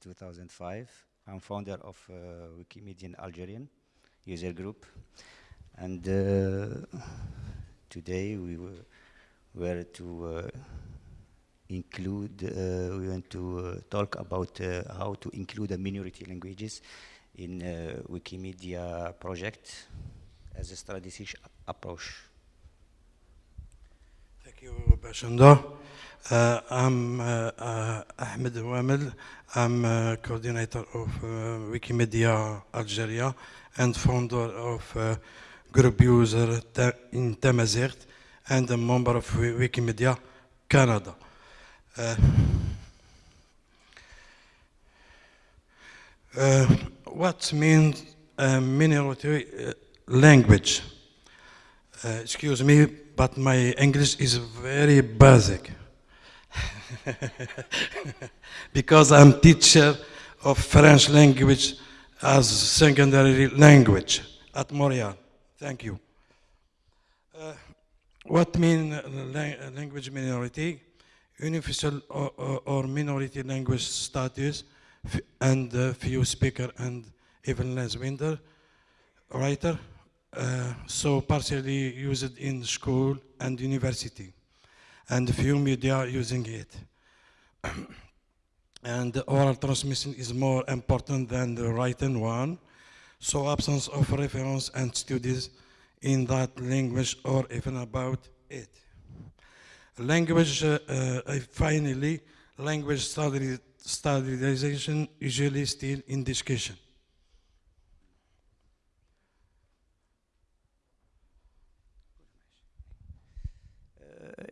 2005. I'm founder of uh, Wikimedian Algerian user group. And uh, today we were, to uh, include, uh, we want to uh, talk about how to include the minority languages in Wikimedia project as a strategic approach. Thank you, Bashanda. Uh, I'm uh, uh, Ahmed Wamel. I'm uh, coordinator of uh, Wikimedia Algeria and founder of uh, group user in Tamazight and a member of Wikimedia Canada. Uh, uh, what means uh, minority language? excuse me, but my English is very basic. because I'm teacher of French language as secondary language at Montreal. Thank you. Uh, what mean language minority? unofficial or, or, or, minority language status and uh, few speaker and even less winter writer uh, so partially used in school and university and few media using it. And oral transmission is more important than the written one. So absence of reference and studies in that language or even about it. Language, uh, uh, finally, language standardization usually still in discussion.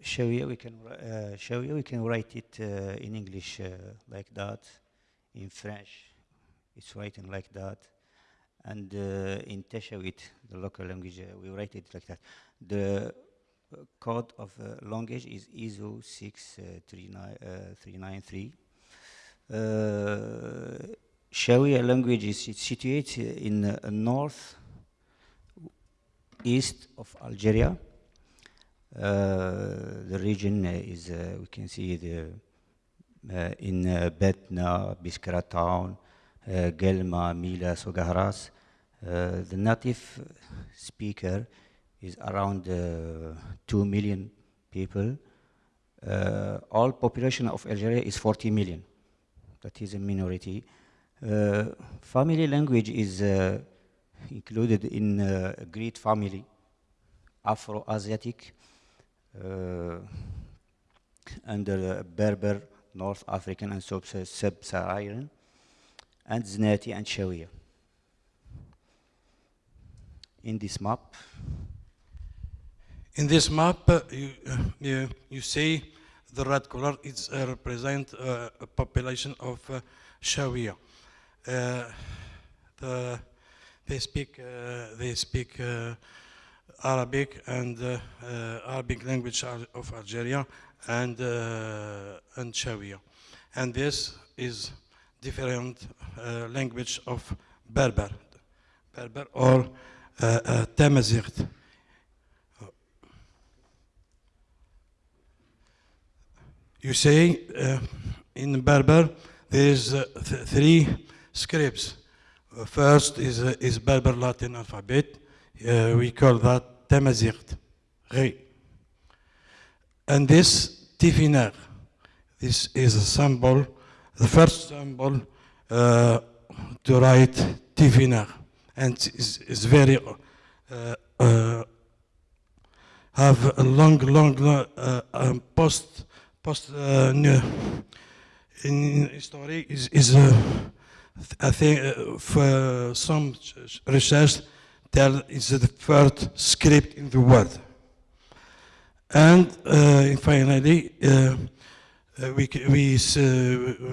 You we can uh, show you we can write it uh, in English uh, like that in French it's written like that and uh, in Teshawit the local language we write it like that the code of language is ISO 63993. Uh, uh, Shawia language is situated in uh, north east of Algeria. Uh, the region is, uh, we can see the, in Batna, Biskra town, Guelma, Mila, Souk Ahras. the native speaker is around uh, 2 million people. Uh, all population of Algeria is 40 million. That is a minority. Uh, family language is included in a great family, Afro-Asiatic, under Berber, North African and Sub-Saharan, and Znati and Shawia. In this map, in this map, uh, you, uh, you, see the red color is uh, represent uh, a population of uh. Uh, the, they speak they speak Arabic and Arabic language of Algeria and and Shawia, and this is different language of Berber, Berber or uh, Tamazight. you say uh, in Berber there's uh, th three scripts. Uh, first is, uh, is Berber Latin alphabet. Uh, we call that Tamazight, And this Tifinagh, this is a symbol, the first symbol uh, to write Tifinagh. And it's very, have a long, long um, post post uh, in history is, is uh, I think uh, for some research tell is the first script in the world. And uh, finally, uh, uh, we, we,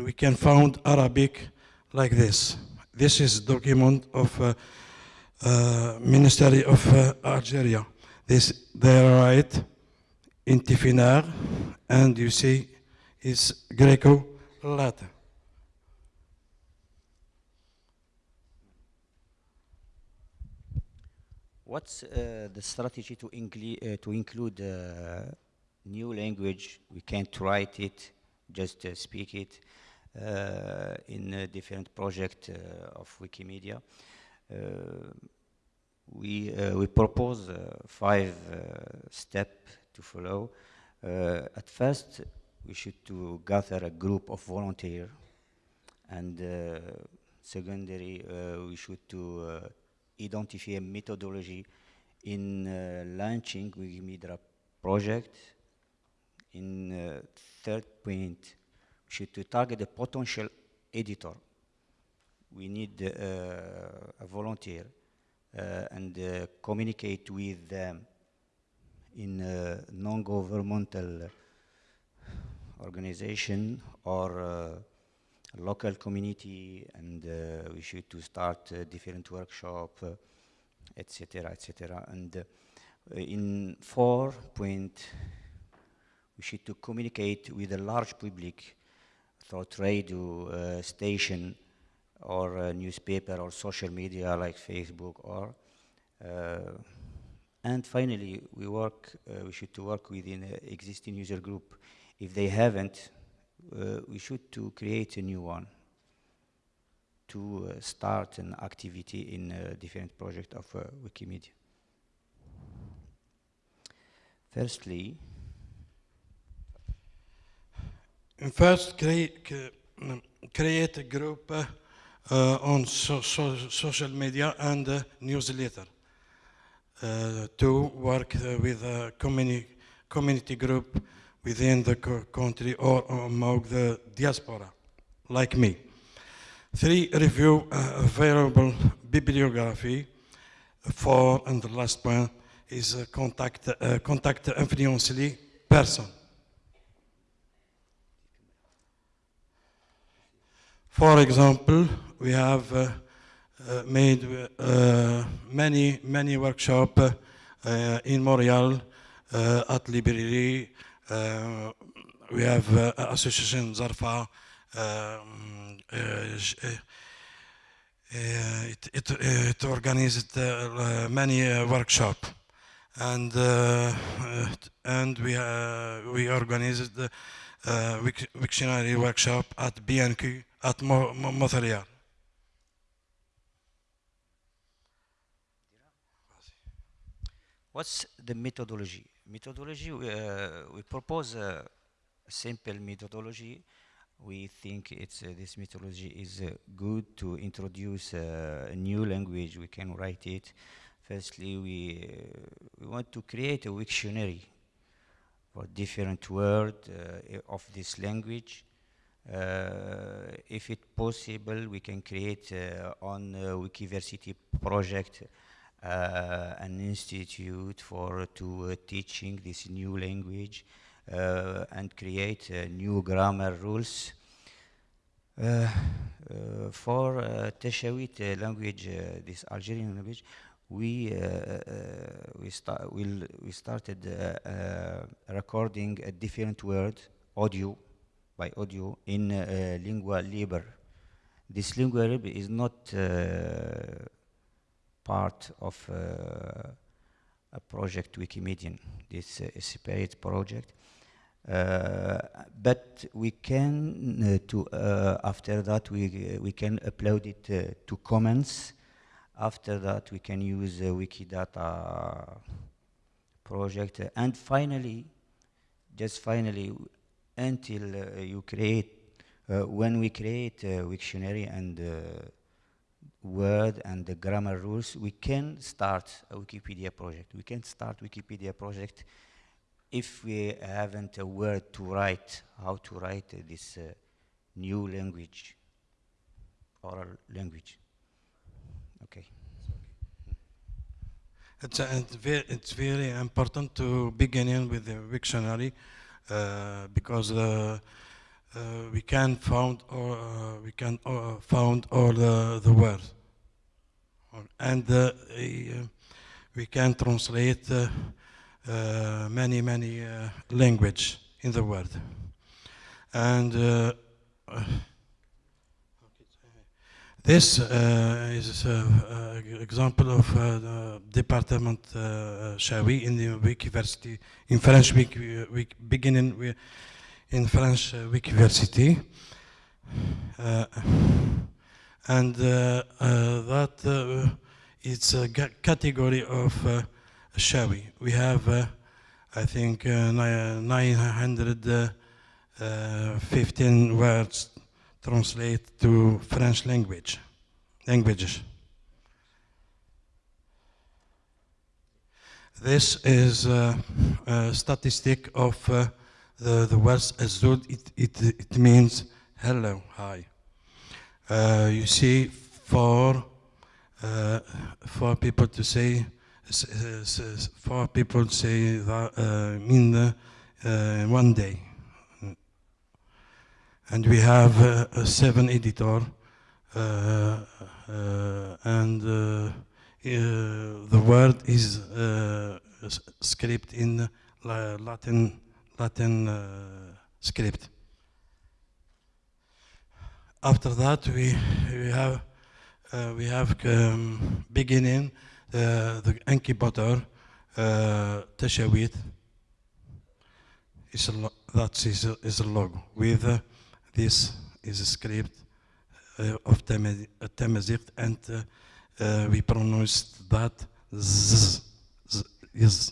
we can found Arabic like this. This is document of Ministry of Algeria. This, they write in Tifinagh, and you see it's Greco-Latin. What's uh, the strategy to, uh, to include uh, new language? We can't write it, just uh, speak it. uh, in uh, different projects of Wikimedia. we, we propose five steps to follow. at first, we should to gather a group of volunteers and secondary, we should to identify a methodology in uh, launching Wikimedia project. In uh, third point, we should to target a potential editor. We need uh, a volunteer and communicate with them in non-governmental organization or uh, local community and uh, we should to start uh, different workshop etc., etc. And uh, in four point, we should to communicate with a large public through radio uh, station or newspaper or social media like Facebook or uh, and finally we work uh, we should to work within existing user group if they haven't uh, we should to create a new one to uh, start an activity in a different project of uh, Wikimedia. Firstly, first create, create a group uh, uh, on so, so social media and uh, newsletter uh, to work with a community, community group within the country or among the diaspora, like me. Three, review uh, available bibliography. Four, and the last one is uh, contact, uh, contact influentially person. For example, we have uh, uh, made uh, many, many workshops in Montreal at Library. Eh, we have eh, Association Zarfa, um, it, it, it, organized many workshops and and we we organized the uh, Wiktionary workshop at BNQ at Montreal. What's the methodology? Methodology, uh, we propose a simple methodology we think it's uh, this methodology is uh, good to introduce uh, a new language. We can write it. Firstly, we uh, we want to create a dictionary for different words uh, of this language. Uh, if it's possible, we can create on Wikiversity project an institute for to teaching this new language. Uh, and create uh, new grammar rules. Uh, for Teshawit language, this Algerian language, we uh, we, sta we'll, we started uh, uh, recording a different word audio by audio in lingua libre. This lingua libre is not part of uh, a project Wikimedian. This is a separate project. Uh, but we can uh, to uh, after that we uh, we can upload it uh, to Commons. After that we can use Wikidata project, and finally, just finally, until you create when we create a Wiktionary and word and the grammar rules, we can start a Wikipedia project. We can start Wikipedia project if we haven't a word to write, how to write uh, this uh, new language, oral language. Okay. It's, uh, it's, very, it's very important to begin in with the dictionary uh, because uh, we can found or we can found all the, the words and we can translate uh, many, many uh, language in the world. And uh, this uh, is an example of the department uh, Shawi in the Wikiversity, in French Wiki, Wiki beginning in French Wikiversity. Uh, and uh, uh, that uh, it's a category of Shawi. We have, I think, uh, 915 words translate to French language, languages. This is uh, a statistic of uh, the, the words Azul. It, it, it means hello, hi. Uh, you see, for uh, for people to say, s- for people to say that uh, uh, uh, one day, and we have uh, a seven editor, uh, uh, and uh, uh, the word is uh, script in Latin Latin uh, script. After that, we we have uh, we have um, beginning uh, the incubator uh, Tashawit. Is a that is a, is a logo with uh, this is a script uh, of Tama- uh, Tamazight and uh, uh, we pronounced that z, z is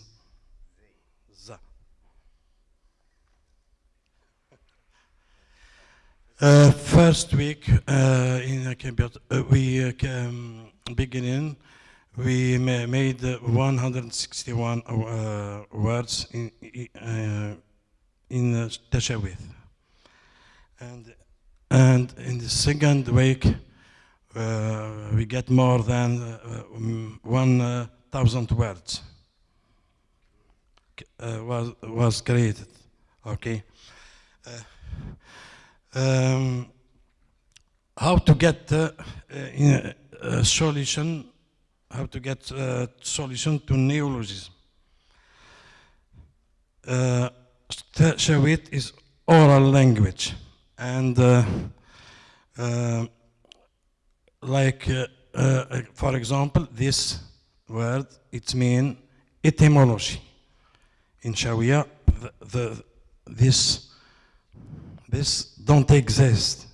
Uh, first week uh, in a computer, uh, we uh, um, beginning, we ma- made uh, 161 uh, words in uh, in uh, Tashawith. And and in the second week, uh, we get more than uh, um, 1,000 words uh, was was created. Okay. Um, how to get uh, uh, a, solution? How to get uh, solution to neologism? Uh, is oral language, and like for example, this word it means etymology. In Shawiya, the, the this this don't exist.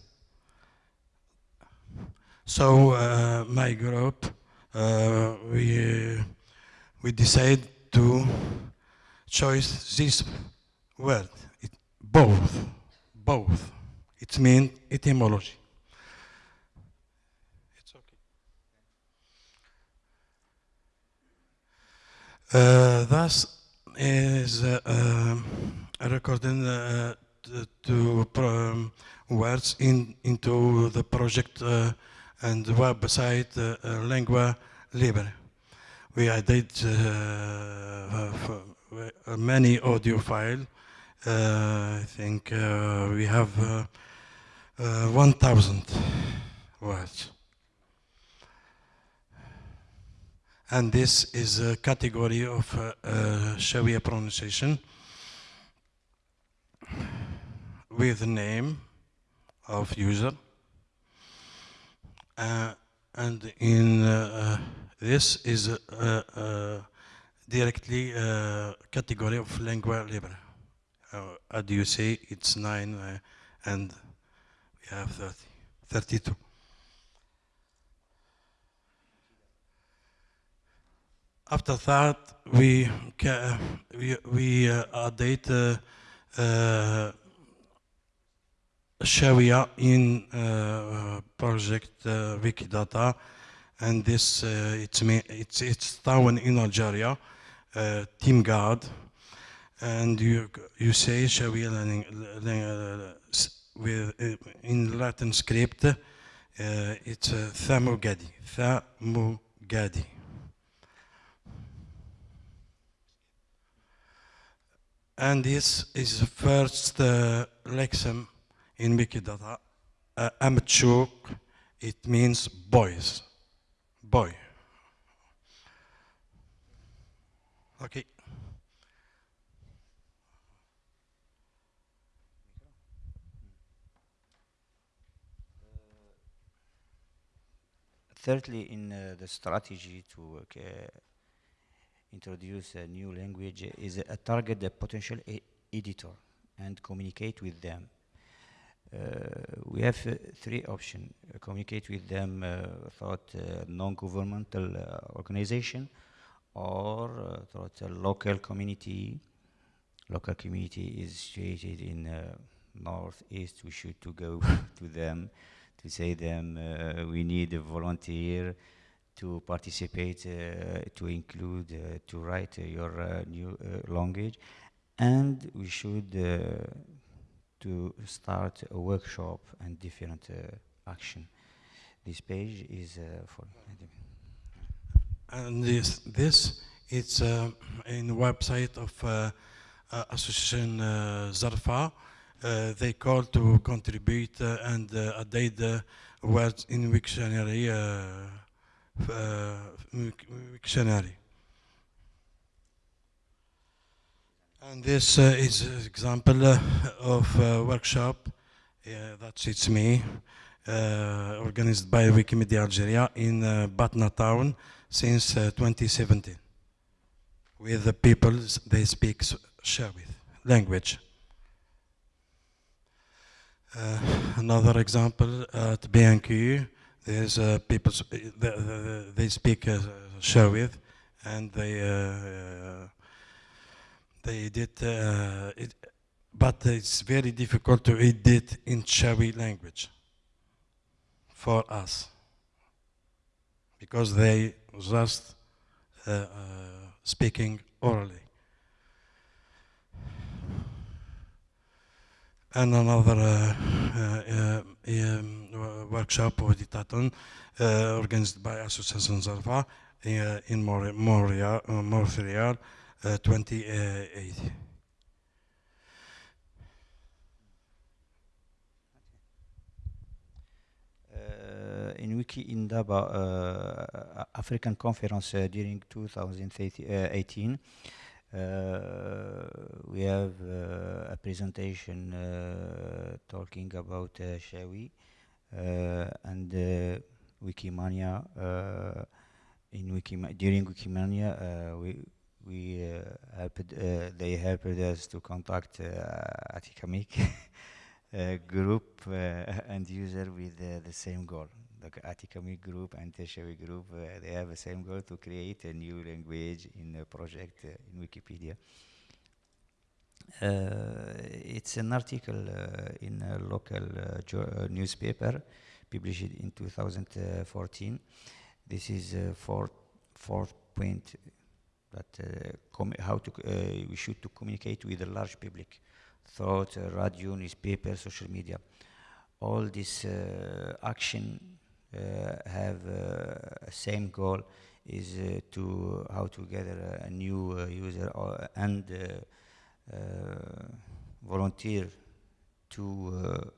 So uh, my group, uh, we we decide to choose this word. It, both, both. It means etymology. It's okay. Uh, thus is uh, um, recording uh, to um, words in into the project uh, and website uh, uh, Lingua Libre. We added uh, many audio files. Uh, I think uh, we have uh, uh, 1,000 words. And this is a category of uh, uh, pronunciation with the name of user. Uh, and in uh, uh, this is uh, uh, directly category of lingua libre. How you say it's nine uh, and we have 30, 32. After that, we we, we update Shawia in uh, project uh, Wikidata, and this uh, it's it's it's town in Algeria, Timgad, and you you say Shawia with in Latin script, uh, it's uh, Thamugadi, Thamugadi. And this is the first uh, lexem in Wikidata. Uh, Amchuk, it means boys, boy. Okay. Thirdly, in uh, the strategy to uh, introduce a new language is uh, target the potential editor and communicate with them. We have uh, three options. communicate with them uh, through non-governmental organization or through a local community. Local community is situated in northeast. We should to go to them to say them uh, we need a volunteer to participate, uh, to include, uh, to write your new language. And we should to start a workshop and different uh, action. This page is uh, for and this this it's uh, in the website of uh, uh, Association uh, Zarfa. they call to contribute and update the words in Wiktionary Wiktionary. And this uh, is an example uh, of a workshop uh, that suits me, organized by Wikimedia Algeria in Batna town since 2017 with the people they speak Shawit language. Uh, another example at BNQ, there's uh, people, they, they speak uh, and they uh, they did uh, it, but it's very difficult to edit in Shawi language for us because they just uh, uh, speaking orally. And another uh, uh, um, workshop or ditaton organized by Association Zarfa in Montreal, Montreal Uh, 28. Uh, in Wiki Indaba uh, African Conference uh, during 2018, uh, we have uh, a presentation talking about Shawi and Wikimania. in Wikima during Wikimania, we we uh, helped, uh, they helped us to contact uh, Atikamekw group and user with the same goal. The Atikamekw group and Teshawi group, they have the same goal to create a new language in a project in Wikipedia. Uh, it's an article uh, in a local uh, newspaper published in 2014. This is fourth point that uh, how to uh, we should to communicate with the large public through uh, radio, newspaper, social media. All this uh, action uh, have a same goal is to how to gather a new user and volunteer to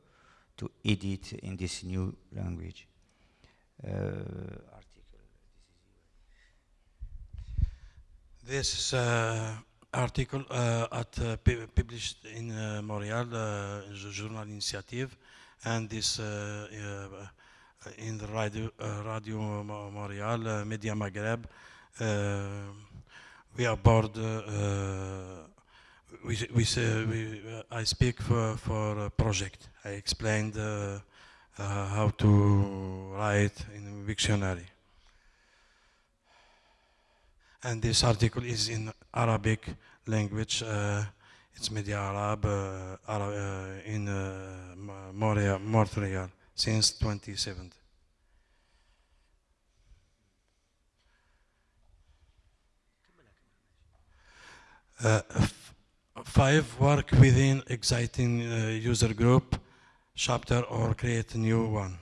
to edit in this new language. Uh, This uh, article uh, at, uh, published in uh, Montreal, uh, Journal Initiative, and this in the Radio, Radio Montreal, Media Maghreb. we are board. we, we, we I speak for, for a project. I explained how to write in dictionary and this article is in Arabic language. Uh, it's Media Arab, uh, uh, in uh, Montreal, Montreal since 2017. Uh, five, work within exciting user group, chapter or create a new one.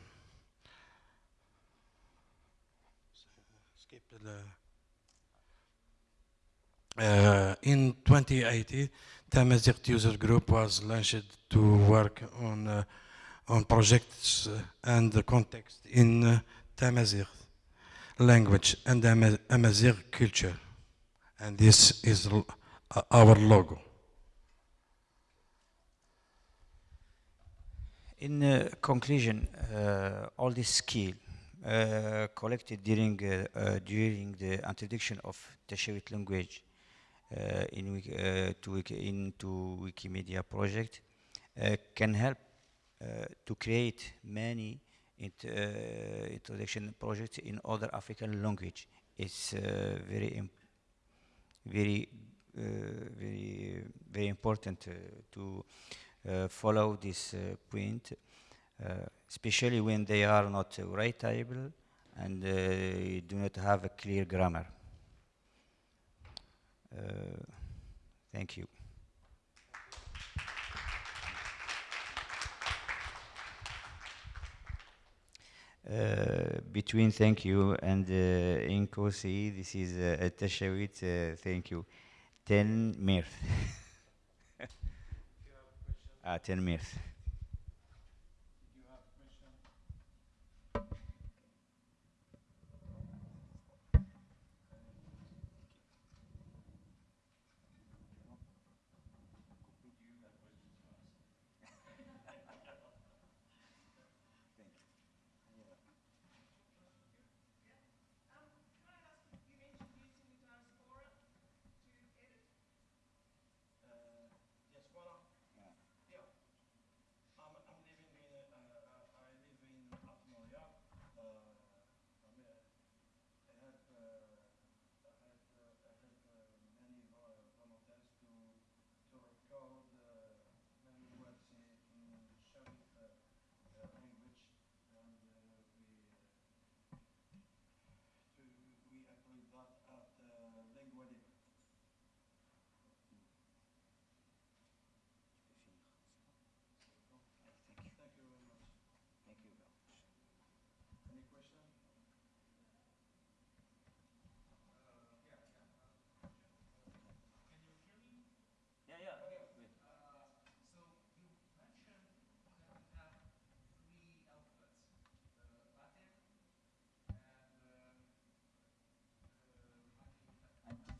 Uh, in 2018, Tamazight user group was launched to work on uh, on projects uh, and the context in uh, Tamazight language and Amazigh culture. And this is our logo. In uh, conclusion, uh, all this skill uh, collected during uh, during the introduction of the Shawit language uh, in uh, to into Wikimedia project uh, can help uh, to create many int uh, introduction projects in other African language. It's uh, very, very, uh, very, very important uh, to uh, follow this point, especially when they are not writable and do not have a clear grammar. Thank you. Uh, between thank you and uh, Inkosi, this is uh, a uh, thank you. Ten mirth. ah, ten mirth.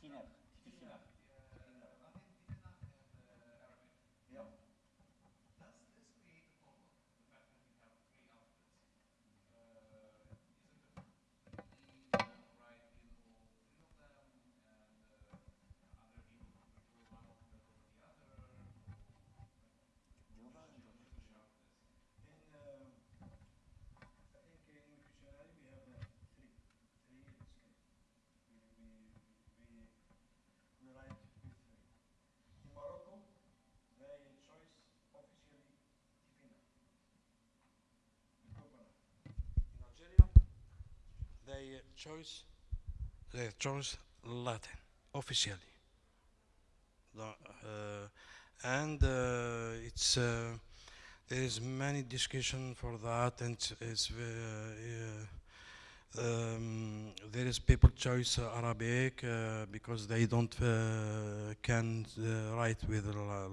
They chose they chose Latin officially. Uh, and uh, it's uh, there is many discussion for that, and it's, it's um, there is people choose Arabic uh, because they don't uh, can uh, write with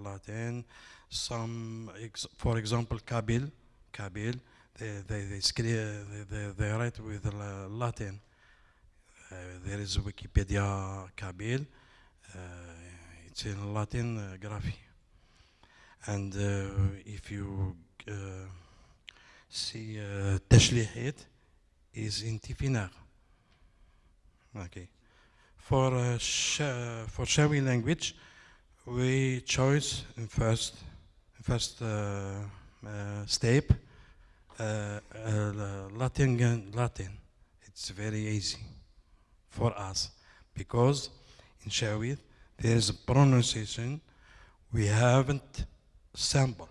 Latin. Some, ex for example, Kabyle, Kabyle, they, they, they, they, they write with Latin. Uh, there is Wikipedia Kabyle. Uh, it's in Latin uh, graphy. And if you see Tashlihit is in Tifinagh. Okay. For uh, sh for Shawi language, we choose in first first uh, uh, step Latin, Latin. It's very easy for us because in Shawit there is a pronunciation we haven't sampled.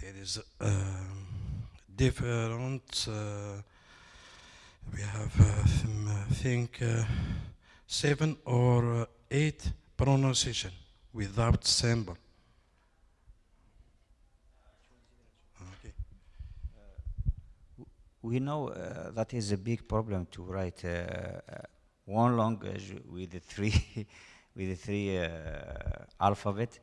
There is uh, different, uh, we have uh, I think uh, seven or eight pronunciation without sample. We know uh, that is a big problem to write uh, uh one language with the three with the three uh, alphabet.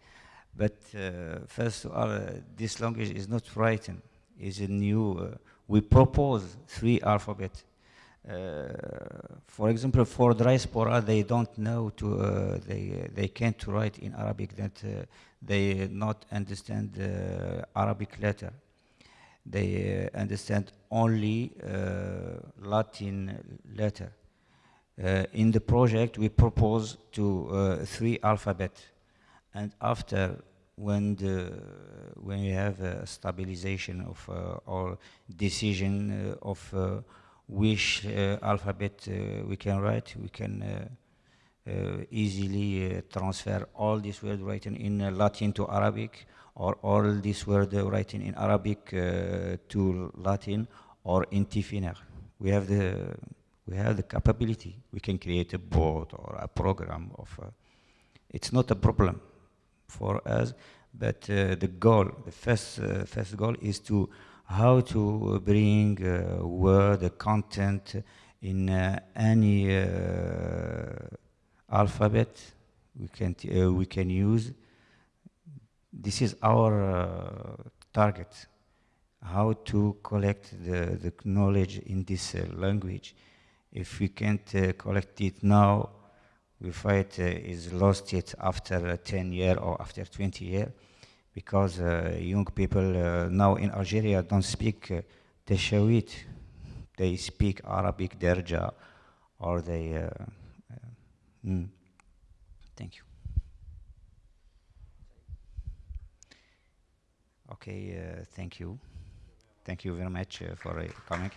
But uh, first of all, this language is not written; is a new. we propose three alphabet. for example, for diaspora, they don't know to they they can't write in Arabic. That they not understand the Arabic letter they uh, understand only uh, Latin letter. Uh, in the project, we propose to three alphabet, and after when the when you have a stabilization of uh, our decision uh, of uh, which alphabet we can write, we can easily transfer all these words written in Latin to Arabic, or all these words written in Arabic uh, to Latin, or in Tifinagh. We have the we have the capability. We can create a board or a program of. Uh, it's not a problem for us, but uh, the goal, the first uh, first goal is to how to bring uh, word, content in uh, any alphabet we can we can use. This is our uh, target. How to collect the, the knowledge in this uh, language. If we can't uh, collect it now, we fight uh, is lost it after uh, 10 year or after 20 year because uh, young people uh, now in Algeria don't speak uh, Teshawit. They speak Arabic Derja or they. Mm. Thank you. Okay, uh, thank you. Thank you very much uh, for uh, coming.